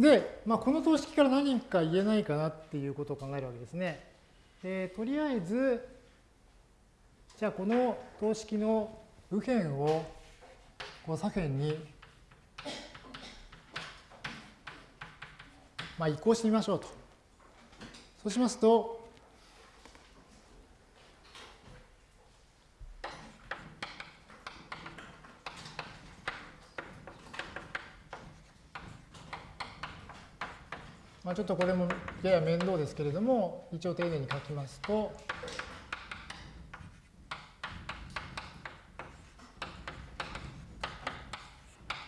で、まあ、この等式から何か言えないかなっていうことを考えるわけですね。でとりあえず、じゃあこの等式の右辺をこう左辺に、まあ、移行してみましょうと。そうしますと、ちょっとこれもやや面倒ですけれども、一応丁寧に書きますと、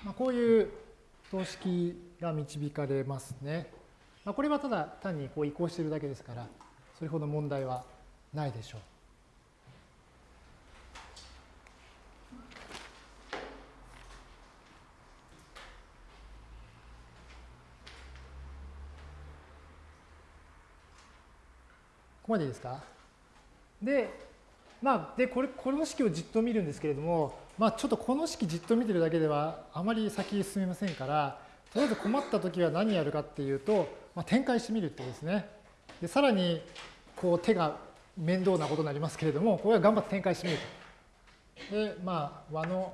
まあ、こういう等式が導かれますね。まあ、これはただ単にこう移行しているだけですから、それほど問題はないでしょう。までですか？で、まあ、で、これ、この式をじっと見るんですけれども、まあ、ちょっとこの式じっと見てるだけではあまり先に進めませんから、とりあえず困ったときは何やるかっていうと、まあ、展開してみるってことですね。で、さらに、こう手が面倒なことになりますけれども、これは頑張って展開してみると。で、まあ、和の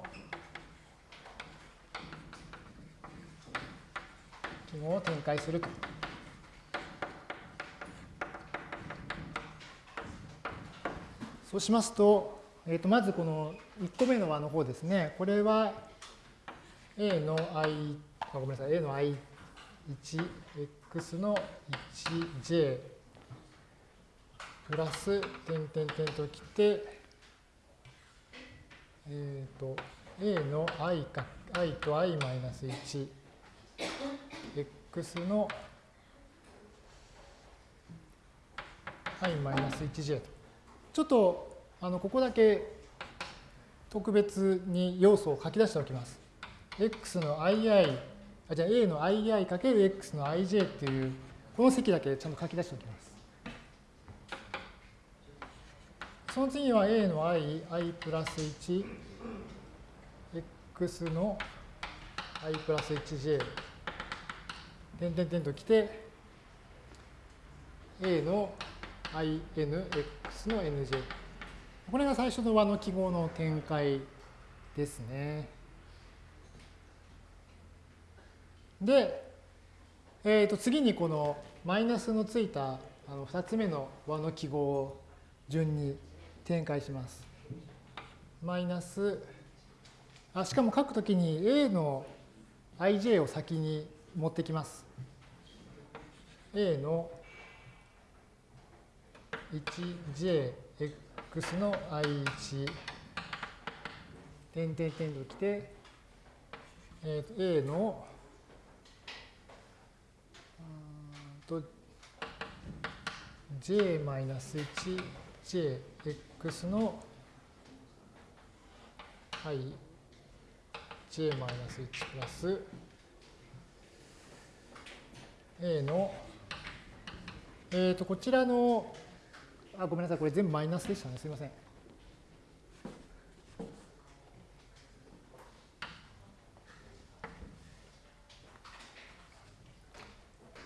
記号を展開すると。そうしますと、えー、とまずこの1個目の和の方ですね。これは a の i、あごめんなさい、a の i1、x の 1j プラス、点点点ときて、えっ、ー、と、a の i か、i と i マイナス1、x の i マイナス 1j と。ちょっとあのここだけ特別に要素を書き出しておきます。x の ii、あじゃあ a の ii かける x の ij っていうこの積だけちゃんと書き出しておきます。その次は a の i、i プラス1、x の i プラス 1j、点々点ときて、a の inx の nj。これが最初の和の記号の展開ですね。で、えー、と次にこのマイナスのついたあの2つ目の和の記号を順に展開します。マイナス、あしかも書くときに a の ij を先に持ってきます。a の 1jx の i1 点点点ときて、えー、と A のと j-1jx の i j-1 プラス A の、えっ、ー、と、こちらの、あ、ごめんなさい、これ全部マイナスでしたね。すみません。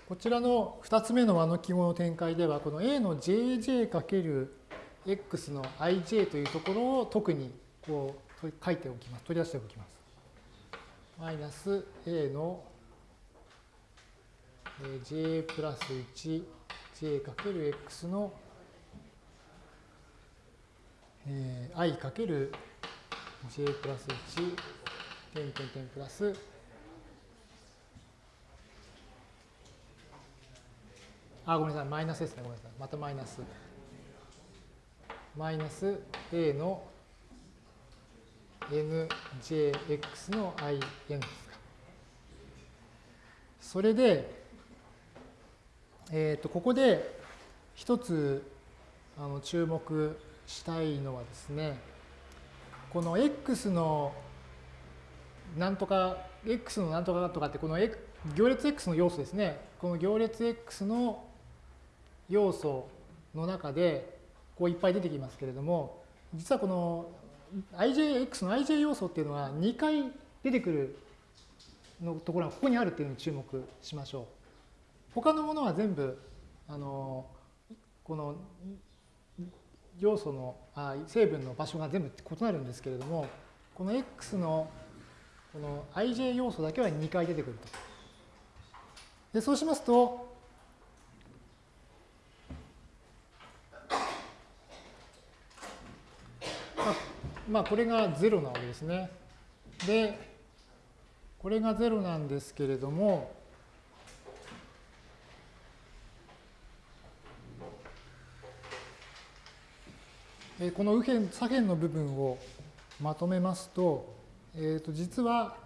こちらの2つ目の和の記号の展開では、この A の jj×x の ij というところを特にこう書いておきます。取り出しておきます。マイナス A の j プラス 1j×x の i かける j プラス1点点点プラスあ、ごめんなさい、マイナスですね。ごめんなさい。またマイナス。マイナス a の njx の in ですか。それで、えっ、ー、と、ここで一つあの注目したいのはですね、この x のなんとか、x のなんとかとかって、この行列 x の要素ですね。この行列 x の要素の中でこういっぱい出てきますけれども実はこの ijx の ij 要素っていうのは2回出てくるのところがここにあるっていうのに注目しましょう。他のものは全部あのこの要素のあ成分の場所が全部異なるんですけれどもこの x のこの ij 要素だけは2回出てくると。でそうしますとまあ、これが0なわけですね。で、これが0なんですけれども、えこの右辺、左辺の部分をまとめますと、えー、と実は、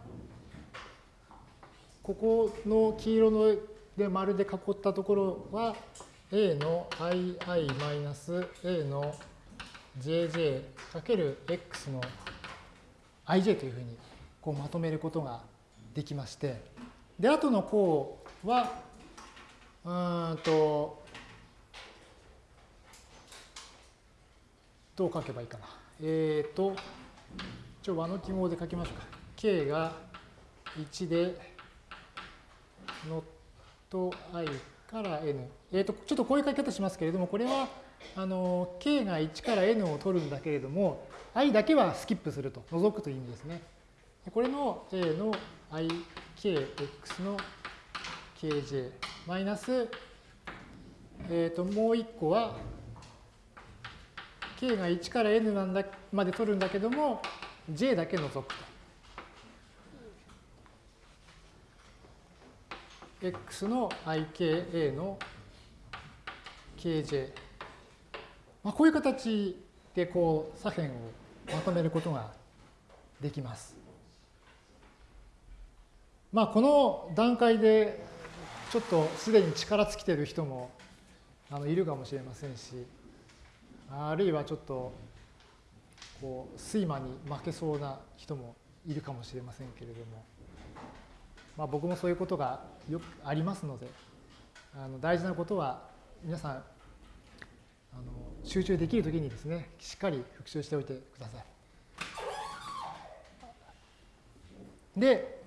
ここの黄色ので丸で囲ったところは、a の ii マイナス a の jj かける x の ij というふうにこうまとめることができまして、で、後の項は、うんと、どう書けばいいかな。えっ、ー、と、一応和の記号で書きましょうか。k が1で、ノット i から n。えっ、ー、と、ちょっとこういう書き方しますけれども、これは、あの k が1から n を取るんだけれども i だけはスキップすると除くという意味ですね。これの j の ikx の kj マイナス、えー、ともう1個は k が1から n なんだまで取るんだけども j だけ除くと。x の ika の kj まあ、こういう形でこう左辺をまとめることができます。まあ、この段階でちょっとすでに力尽きてる人もあのいるかもしれませんしあるいはちょっとこう睡魔に負けそうな人もいるかもしれませんけれども、まあ、僕もそういうことがよくありますのであの大事なことは皆さんあの集中できるときにですね、しっかり復習しておいてください。で、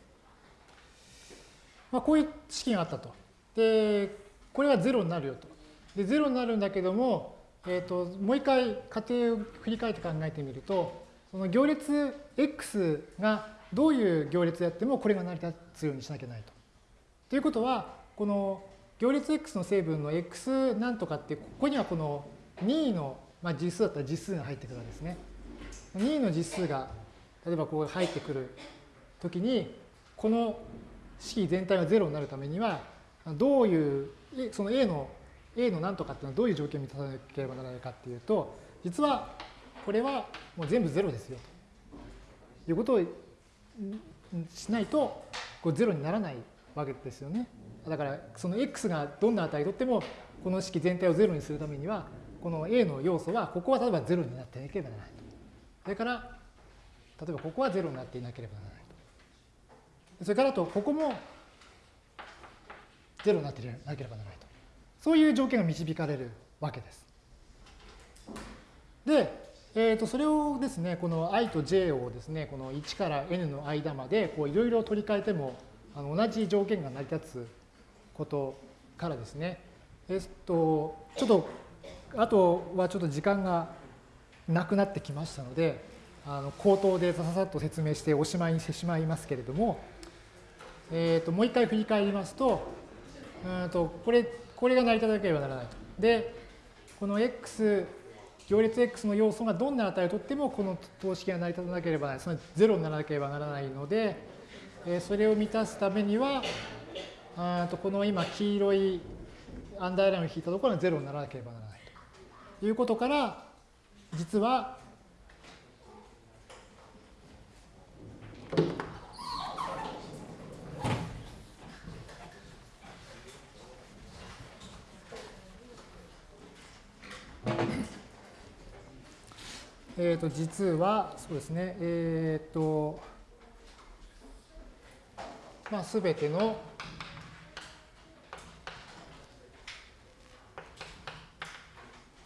まあ、こういう式があったと。で、これは0になるよと。で、0になるんだけども、えーと、もう一回過程を振り返って考えてみると、その行列 x がどういう行列であってもこれが成り立つようにしなきゃないと。ということは、この行列 x の成分の x なんとかって、ここにはこの2の、まあ、実数だったら実数が入ってくるわけですね。2の実数が例えばこう入ってくるときにこの式全体が0になるためにはどういうその A の A の何とかっていうのはどういう条件を満たさなければならないかっていうと、実はこれはもう全部0ですよということをしないとこう0にならないわけですよね。だからその x がどんな値とってもこの式全体を0にするためにはこの A の要素はここは例えば0になっていなければならないと。それから例えばここは0になっていなければならないと。それからとここも0になっていなければならない。そういう条件が導かれるわけです。で、えー、とそれをですね、この i と j をですね、この1から n の間までいろいろ取り替えてもあの同じ条件が成り立つことからですね、えっと、ちょっと、あとはちょっと時間がなくなってきましたので、あの口頭でさささっと説明しておしまいにしてしまいますけれども、えっと、もう一回振り返りますと、うんとこれ、これが成り立たなければならないと。で、この x 行列 x の要素がどんな値をとってもこの等式が成り立たなければならない、その0にならなければならないので、えそれを満たすためには、あとこの今黄色いアンダーラインを引いたところが0にならなければならないということから、実は、えっ、と、実は、そうですね、えっ、ー、と、まあ、すべての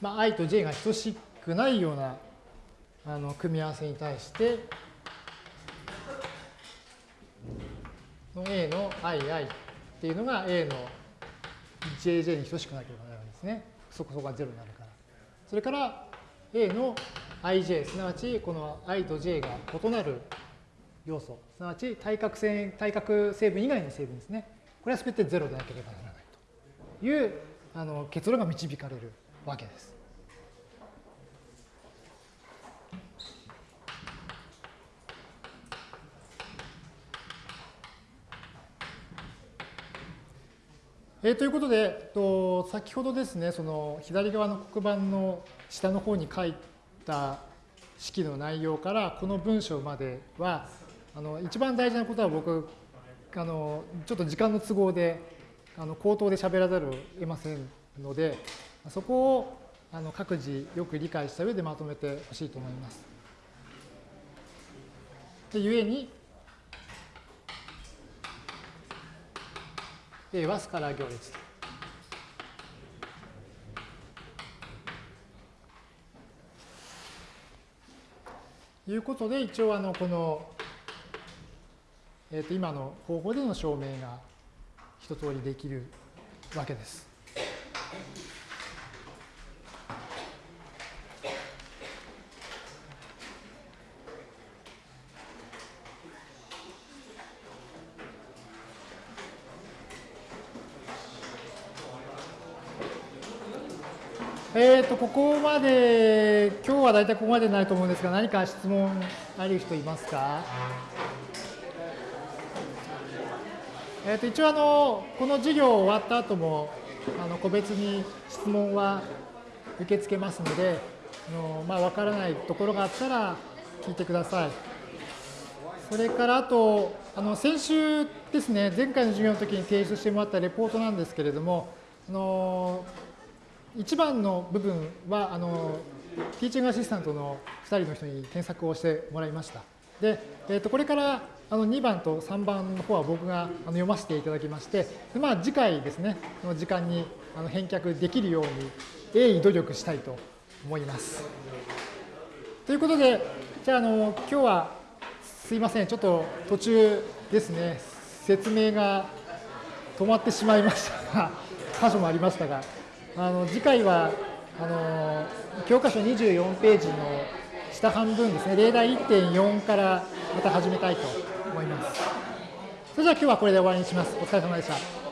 まあ、i と j が等しくないようなあの組み合わせに対して、の a の ii っていうのが a の jj に等しくなければならないんですね。そこそこが0になるから。それから a の ij、すなわちこの i と j が異なる要素、すなわち対角線対角成分以外の成分ですね。これは全て0でなければならないというあの結論が導かれるわけです。えー、ということで、と先ほどですね、その左側の黒板の下の方に書いた式の内容からこの文章までは、あの一番大事なことは僕、あのちょっと時間の都合であの口頭で喋らざるを得ませんので、そこをあの各自よく理解した上でまとめてほしいと思います。で、ゆえに、A はスカラー行列と。いうことで、一応あのこの、えー、と今の方法での証明が一通りできるわけです。えっ、ー、と、ここまで、今日は大体ここまでになると思うんですが、何か質問ある人いますか？え、ー、と、一応あの、この授業終わった後も、あの、個別に質問は受け付けますので、あのまあ、わからないところがあったら聞いてください。それからあと、あの先週ですね、前回の授業の時に提出してもらったレポートなんですけれども、あの1番の部分はあのティーチングアシスタントの2人の人に検索をしてもらいました。で、えー、とこれからあの2番と3番の方は僕があの読ませていただきまして、でまあ、次回ですね、の時間にあの返却できるように鋭意努力したいと思います。ということで、じゃあ、あの今日はすいません、ちょっと途中ですね、説明が止まってしまいましたが、箇所もありましたが、あの次回はあの教科書24ページの下半分ですね、例題1.4からまた始めたいと思います。それでは今日はこれで終わりにします。お疲れ様でした。